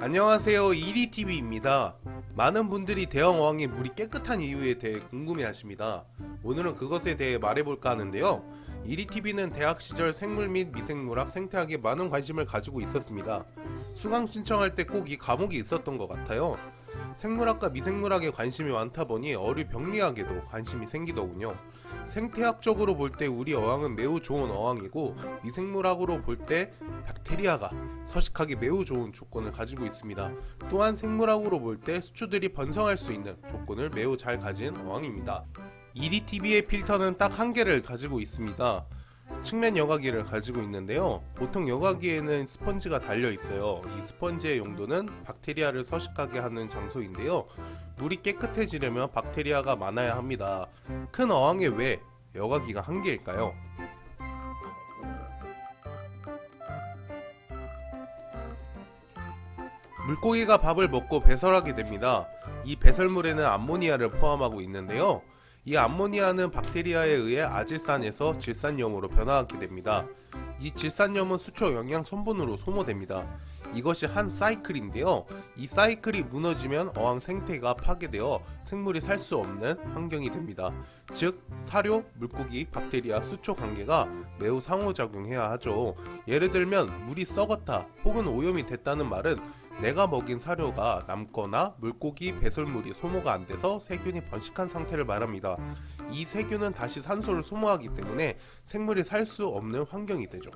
안녕하세요 이리TV입니다. 많은 분들이 대형 어항의 물이 깨끗한 이유에 대해 궁금해 하십니다. 오늘은 그것에 대해 말해볼까 하는데요. 이리TV는 대학 시절 생물 및 미생물학 생태학에 많은 관심을 가지고 있었습니다. 수강 신청할 때 꼭 이 과목이 있었던 것 같아요. 생물학과 미생물학에 관심이 많다 보니 어류 병리학에도 관심이 생기더군요. 생태학적으로 볼 때 우리 어항은 매우 좋은 어항이고 미생물학으로 볼 때 박테리아가 서식하기 매우 좋은 조건을 가지고 있습니다. 또한 생물학으로 볼 때 수초들이 번성할 수 있는 조건을 매우 잘 가진 어항입니다. EDTV의 필터는 딱 한 개를 가지고 있습니다. 측면 여과기를 가지고 있는데요. 보통 여과기에는 스펀지가 달려 있어요. 이 스펀지의 용도는 박테리아를 서식하게 하는 장소인데요. 물이 깨끗해지려면 박테리아가 많아야 합니다. 큰 어항에 왜 여과기가 한 개일까요? 물고기가 밥을 먹고 배설하게 됩니다. 이 배설물에는 암모니아를 포함하고 있는데요. 이 암모니아는 박테리아에 의해 아질산에서 질산염으로 변화하게 됩니다. 이 질산염은 수초 영양 성분으로 소모됩니다. 이것이 한 사이클인데요. 이 사이클이 무너지면 어항 생태가 파괴되어 생물이 살 수 없는 환경이 됩니다. 즉 사료, 물고기, 박테리아, 수초 관계가 매우 상호작용해야 하죠. 예를 들면 물이 썩었다 혹은 오염이 됐다는 말은 내가 먹인 사료가 남거나 물고기 배설물이 소모가 안 돼서 세균이 번식한 상태를 말합니다. 이 세균은 다시 산소를 소모하기 때문에 생물이 살 수 없는 환경이 되죠.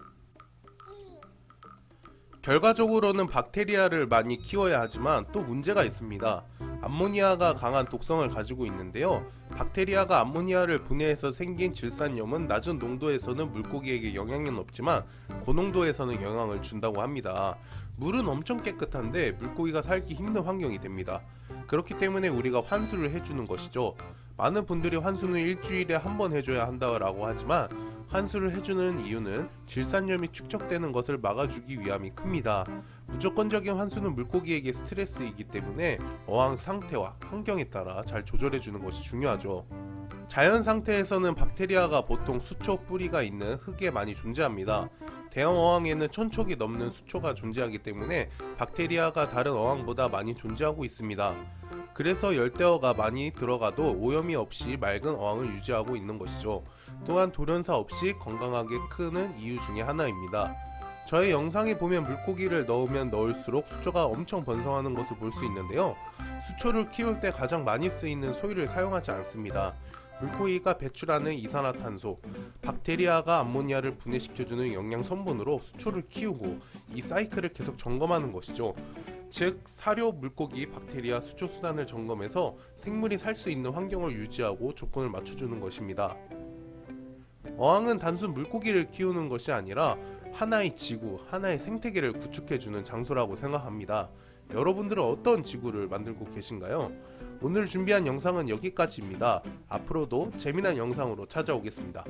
결과적으로는 박테리아를 많이 키워야 하지만 또 문제가 있습니다. 암모니아가 강한 독성을 가지고 있는데요. 박테리아가 암모니아를 분해해서 생긴 질산염은 낮은 농도에서는 물고기에게 영향은 없지만 고농도에서는 영향을 준다고 합니다. 물은 엄청 깨끗한데 물고기가 살기 힘든 환경이 됩니다. 그렇기 때문에 우리가 환수를 해주는 것이죠. 많은 분들이 환수는 일주일에 한 번 해줘야 한다고 하지만 환수를 해주는 이유는 질산염이 축적되는 것을 막아주기 위함이 큽니다. 무조건적인 환수는 물고기에게 스트레스이기 때문에 어항 상태와 환경에 따라 잘 조절해주는 것이 중요하죠. 자연 상태에서는 박테리아가 보통 수초 뿌리가 있는 흙에 많이 존재합니다. 대형 어항에는 천촉이 넘는 수초가 존재하기 때문에 박테리아가 다른 어항보다 많이 존재하고 있습니다. 그래서 열대어가 많이 들어가도 오염이 없이 맑은 어항을 유지하고 있는 것이죠. 또한 돌연사 없이 건강하게 크는 이유 중에 하나입니다. 저의 영상에 보면 물고기를 넣으면 넣을수록 수초가 엄청 번성하는 것을 볼 수 있는데요. 수초를 키울 때 가장 많이 쓰이는 소위를 사용하지 않습니다. 물고기가 배출하는 이산화탄소, 박테리아가 암모니아를 분해시켜주는 영양 성분으로 수초를 키우고 이 사이클을 계속 점검하는 것이죠. 즉 사료, 물고기, 박테리아, 수초 수단을 점검해서 생물이 살 수 있는 환경을 유지하고 조건을 맞춰주는 것입니다. 어항은 단순 물고기를 키우는 것이 아니라 하나의 지구, 하나의 생태계를 구축해주는 장소라고 생각합니다. 여러분들은 어떤 지구를 만들고 계신가요? 오늘 준비한 영상은 여기까지입니다. 앞으로도 재미난 영상으로 찾아오겠습니다.